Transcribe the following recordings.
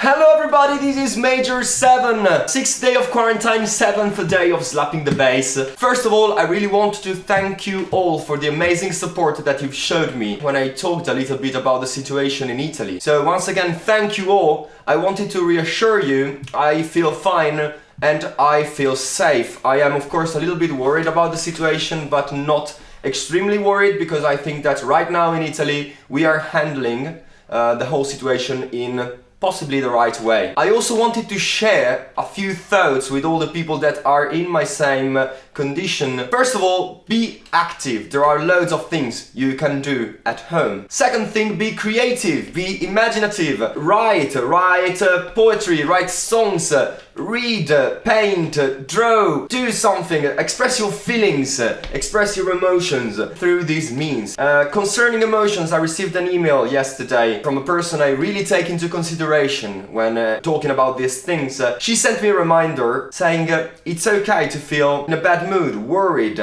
Hello everybody, this is Major 7, sixth day of quarantine, seventh day of slapping the bass. First of all, I really want to thank you all for the amazing support that you've showed me when I talked a little bit about the situation in Italy. So once again, thank you all. I wanted to reassure you, I feel fine and I feel safe. I am of course a little bit worried about the situation, but not extremely worried because I think that right now in Italy we are handling uh, the whole situation in possibly the right way. I also wanted to share a few thoughts with all the people that are in my same condition. First of all, be active. There are loads of things you can do at home. Second thing, be creative, be imaginative. Write, write uh, poetry, write songs, uh, read, uh, paint, draw, do something, express your feelings, express your emotions through these means. Uh, concerning emotions, I received an email yesterday from a person I really take into consideration when uh, talking about these things. Uh, she sent me a reminder saying it's okay to feel in a bad mood, worried,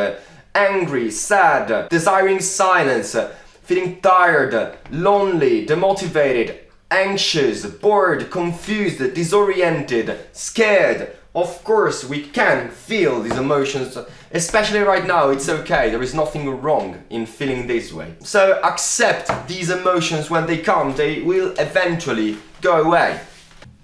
angry, sad, desiring silence, feeling tired, lonely, demotivated, anxious, bored, confused, disoriented, scared. Of course, we can feel these emotions, especially right now, it's okay, there is nothing wrong in feeling this way. So accept these emotions when they come, they will eventually go away.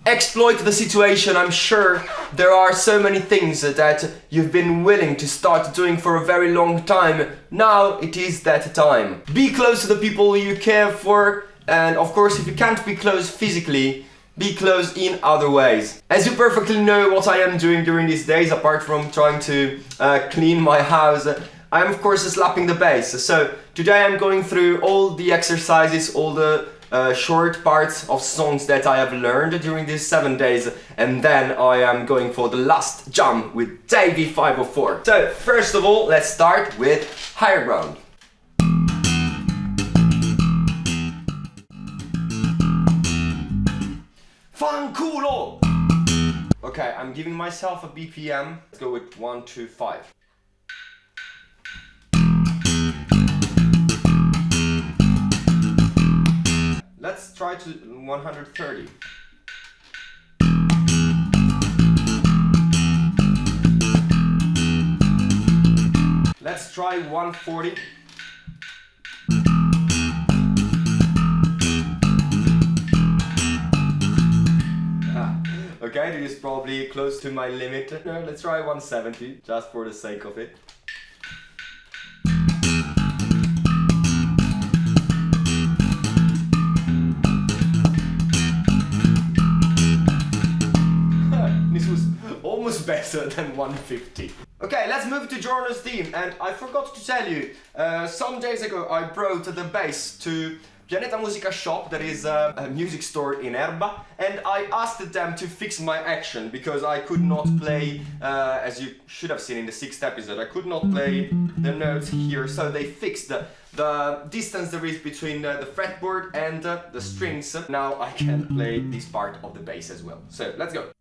Exploit the situation, I'm sure there are so many things that you've been willing to start doing for a very long time. Now it is that time. Be close to the people you care for, and of course, if you can't be close physically, be close in other ways. As you perfectly know what I am doing during these days, apart from trying to uh, clean my house, I am of course slapping the bass. So today I'm going through all the exercises, all the uh, short parts of songs that I have learned during these seven days and then I am going for the last jump with Davie504. So first of all, let's start with Higher Ground. Fanculo! Okay, I'm giving myself a BPM. Let's go with one, two, five. Let's try to 130. Let's try 140. Ah, okay, this is probably close to my limit. Let's try 170, just for the sake of it. Better than 150. Okay, let's move to Giorno's theme. And I forgot to tell you, uh, some days ago I brought the bass to Pianeta Musica Shop, that is a, a, music store in Erba, and I asked them to fix my action because I could not play, uh, as you should have seen in the sixth episode, I could not play the notes here, so they fixed the, the distance there is between uh, the fretboard and uh, the strings. Now I can play this part of the bass as well. So let's go.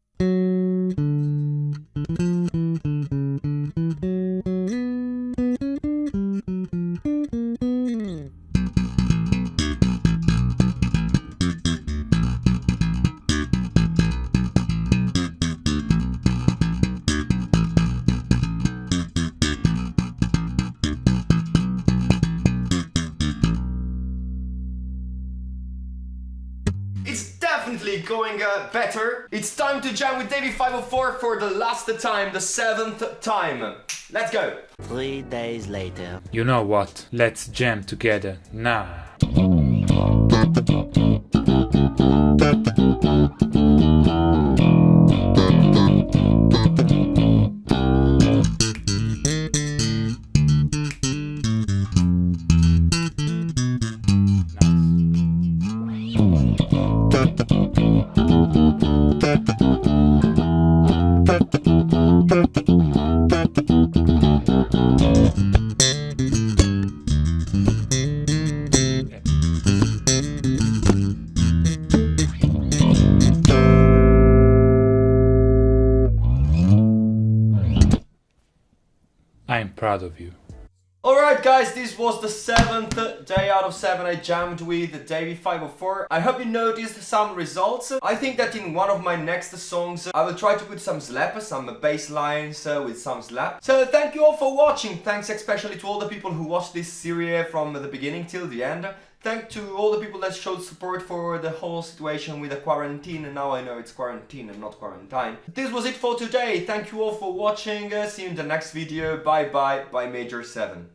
Definitely going uh, better. It's time to jam with Davie504 for the last time, the seventh time. Let's go. Three days later. You know what? Let's jam together now. I'm proud of you. Alright guys, this was the seventh day out of seven I jammed with Davie504. I hope you noticed some results. I think that in one of my next songs I will try to put some slap, some bass lines uh, with some slap. So thank you all for watching. Thanks especially to all the people who watched this series from the beginning till the end. Thank to all the people that showed support for the whole situation with the quarantine and now I know it's quarantine and not quarantine. This was it for today. Thank you all for watching. Uh, see you in the next video. Bye bye. Bye Major 7.